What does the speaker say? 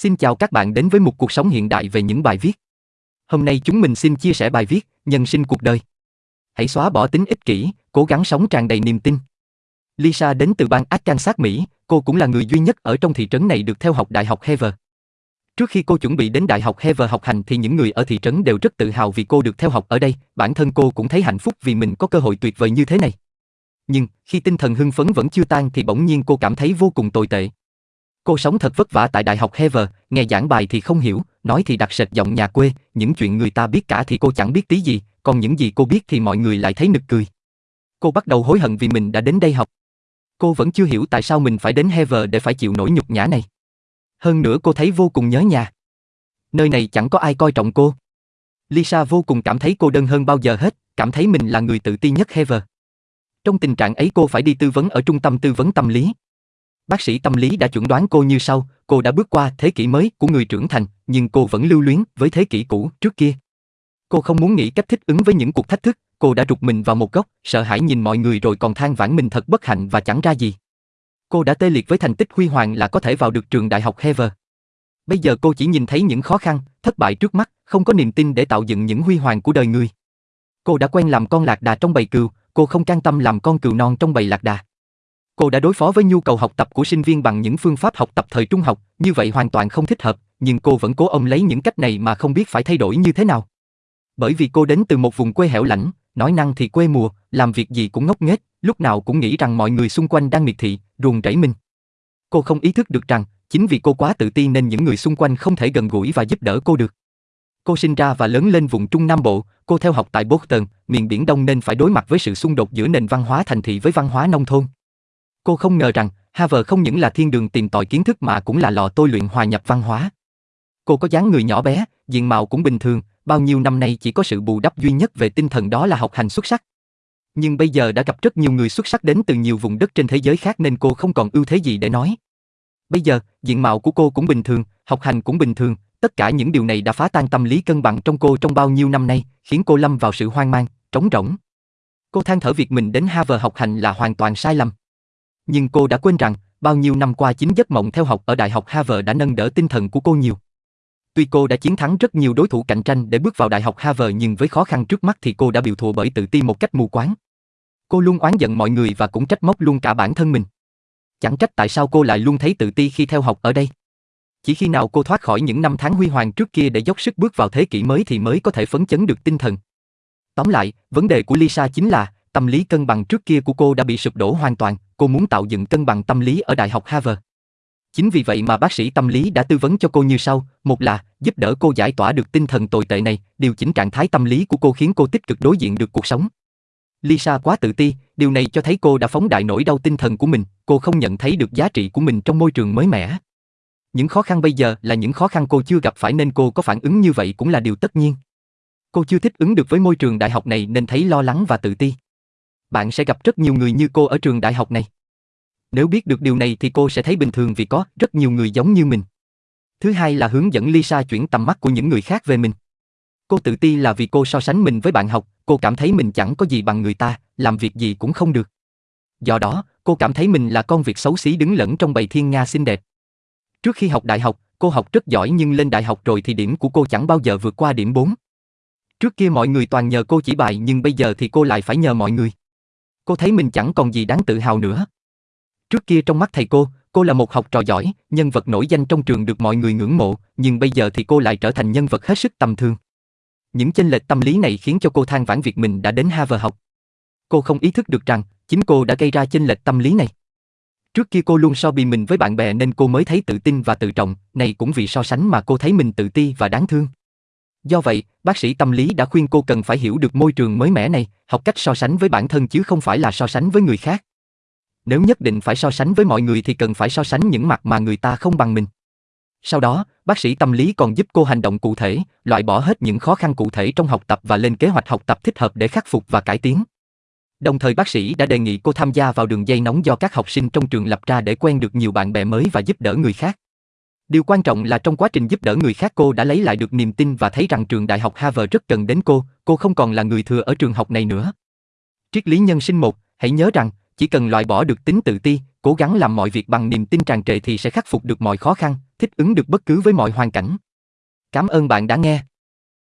Xin chào các bạn đến với một cuộc sống hiện đại về những bài viết. Hôm nay chúng mình xin chia sẻ bài viết Nhân sinh cuộc đời. Hãy xóa bỏ tính ích kỷ, cố gắng sống tràn đầy niềm tin. Lisa đến từ bang Arkansas, Mỹ, cô cũng là người duy nhất ở trong thị trấn này được theo học Đại học Hever. Trước khi cô chuẩn bị đến Đại học Hever học hành thì những người ở thị trấn đều rất tự hào vì cô được theo học ở đây, bản thân cô cũng thấy hạnh phúc vì mình có cơ hội tuyệt vời như thế này. Nhưng, khi tinh thần hưng phấn vẫn chưa tan thì bỗng nhiên cô cảm thấy vô cùng tồi tệ. Cô sống thật vất vả tại Đại học Hever, nghe giảng bài thì không hiểu, nói thì đặc sệt giọng nhà quê, những chuyện người ta biết cả thì cô chẳng biết tí gì, còn những gì cô biết thì mọi người lại thấy nực cười. Cô bắt đầu hối hận vì mình đã đến đây học. Cô vẫn chưa hiểu tại sao mình phải đến Hever để phải chịu nỗi nhục nhã này. Hơn nữa cô thấy vô cùng nhớ nhà. Nơi này chẳng có ai coi trọng cô. Lisa vô cùng cảm thấy cô đơn hơn bao giờ hết, cảm thấy mình là người tự ti nhất Hever. Trong tình trạng ấy cô phải đi tư vấn ở trung tâm tư vấn tâm lý. Bác sĩ tâm lý đã chuẩn đoán cô như sau, cô đã bước qua thế kỷ mới của người trưởng thành, nhưng cô vẫn lưu luyến với thế kỷ cũ trước kia. Cô không muốn nghĩ cách thích ứng với những cuộc thách thức, cô đã rụt mình vào một góc, sợ hãi nhìn mọi người rồi còn than vãn mình thật bất hạnh và chẳng ra gì. Cô đã tê liệt với thành tích huy hoàng là có thể vào được trường đại học Hever. Bây giờ cô chỉ nhìn thấy những khó khăn, thất bại trước mắt, không có niềm tin để tạo dựng những huy hoàng của đời người. Cô đã quen làm con lạc đà trong bầy cừu, cô không can tâm làm con cừu non trong bầy lạc đà. Cô đã đối phó với nhu cầu học tập của sinh viên bằng những phương pháp học tập thời trung học, như vậy hoàn toàn không thích hợp, nhưng cô vẫn cố ông lấy những cách này mà không biết phải thay đổi như thế nào. Bởi vì cô đến từ một vùng quê hẻo lánh, nói năng thì quê mùa, làm việc gì cũng ngốc nghếch, lúc nào cũng nghĩ rằng mọi người xung quanh đang miệt thị, ruồng rẫy mình. Cô không ý thức được rằng, chính vì cô quá tự ti nên những người xung quanh không thể gần gũi và giúp đỡ cô được. Cô sinh ra và lớn lên vùng Trung Nam Bộ, cô theo học tại Boston, miền Biển Đông nên phải đối mặt với sự xung đột giữa nền văn hóa thành thị với văn hóa nông thôn. Cô không ngờ rằng, Harvard không những là thiên đường tìm tòi kiến thức mà cũng là lò tôi luyện hòa nhập văn hóa. Cô có dáng người nhỏ bé, diện mạo cũng bình thường, bao nhiêu năm nay chỉ có sự bù đắp duy nhất về tinh thần đó là học hành xuất sắc. Nhưng bây giờ đã gặp rất nhiều người xuất sắc đến từ nhiều vùng đất trên thế giới khác nên cô không còn ưu thế gì để nói. Bây giờ, diện mạo của cô cũng bình thường, học hành cũng bình thường, tất cả những điều này đã phá tan tâm lý cân bằng trong cô trong bao nhiêu năm nay, khiến cô lâm vào sự hoang mang, trống rỗng. Cô than thở việc mình đến Harvard học hành là hoàn toàn sai lầm. Nhưng cô đã quên rằng, bao nhiêu năm qua chính giấc mộng theo học ở Đại học Harvard đã nâng đỡ tinh thần của cô nhiều. Tuy cô đã chiến thắng rất nhiều đối thủ cạnh tranh để bước vào Đại học Harvard nhưng với khó khăn trước mắt thì cô đã bị thua bởi tự ti một cách mù quáng. Cô luôn oán giận mọi người và cũng trách móc luôn cả bản thân mình. Chẳng trách tại sao cô lại luôn thấy tự ti khi theo học ở đây. Chỉ khi nào cô thoát khỏi những năm tháng huy hoàng trước kia để dốc sức bước vào thế kỷ mới thì mới có thể phấn chấn được tinh thần. Tóm lại, vấn đề của Lisa chính là tâm lý cân bằng trước kia của cô đã bị sụp đổ hoàn toàn, cô muốn tạo dựng cân bằng tâm lý ở Đại học Harvard. Chính vì vậy mà bác sĩ tâm lý đã tư vấn cho cô như sau, một là giúp đỡ cô giải tỏa được tinh thần tồi tệ này, điều chỉnh trạng thái tâm lý của cô khiến cô tích cực đối diện được cuộc sống. Lisa quá tự ti, điều này cho thấy cô đã phóng đại nỗi đau tinh thần của mình, cô không nhận thấy được giá trị của mình trong môi trường mới mẻ. Những khó khăn bây giờ là những khó khăn cô chưa gặp phải nên cô có phản ứng như vậy cũng là điều tất nhiên. Cô chưa thích ứng được với môi trường đại học này nên thấy lo lắng và tự ti bạn sẽ gặp rất nhiều người như cô ở trường đại học này. Nếu biết được điều này thì cô sẽ thấy bình thường vì có rất nhiều người giống như mình. Thứ hai là hướng dẫn Lisa chuyển tầm mắt của những người khác về mình. Cô tự ti là vì cô so sánh mình với bạn học, cô cảm thấy mình chẳng có gì bằng người ta, làm việc gì cũng không được. Do đó, cô cảm thấy mình là con việc xấu xí đứng lẫn trong bầy thiên nga xinh đẹp. Trước khi học đại học, cô học rất giỏi nhưng lên đại học rồi thì điểm của cô chẳng bao giờ vượt qua điểm 4. Trước kia mọi người toàn nhờ cô chỉ bài nhưng bây giờ thì cô lại phải nhờ mọi người. Cô thấy mình chẳng còn gì đáng tự hào nữa. Trước kia trong mắt thầy cô, cô là một học trò giỏi, nhân vật nổi danh trong trường được mọi người ngưỡng mộ, nhưng bây giờ thì cô lại trở thành nhân vật hết sức tầm thường. Những chênh lệch tâm lý này khiến cho cô than vãn việc mình đã đến Harvard học. Cô không ý thức được rằng, chính cô đã gây ra chênh lệch tâm lý này. Trước kia cô luôn so bì mình với bạn bè nên cô mới thấy tự tin và tự trọng, này cũng vì so sánh mà cô thấy mình tự ti và đáng thương. Do vậy, bác sĩ tâm lý đã khuyên cô cần phải hiểu được môi trường mới mẻ này, học cách so sánh với bản thân chứ không phải là so sánh với người khác. Nếu nhất định phải so sánh với mọi người thì cần phải so sánh những mặt mà người ta không bằng mình. Sau đó, bác sĩ tâm lý còn giúp cô hành động cụ thể, loại bỏ hết những khó khăn cụ thể trong học tập và lên kế hoạch học tập thích hợp để khắc phục và cải tiến. Đồng thời bác sĩ đã đề nghị cô tham gia vào đường dây nóng do các học sinh trong trường lập ra để quen được nhiều bạn bè mới và giúp đỡ người khác. Điều quan trọng là trong quá trình giúp đỡ người khác cô đã lấy lại được niềm tin và thấy rằng trường đại học Harvard rất cần đến cô, cô không còn là người thừa ở trường học này nữa. Triết lý nhân sinh một, hãy nhớ rằng, chỉ cần loại bỏ được tính tự ti, cố gắng làm mọi việc bằng niềm tin tràn trề thì sẽ khắc phục được mọi khó khăn, thích ứng được bất cứ với mọi hoàn cảnh. Cảm ơn bạn đã nghe.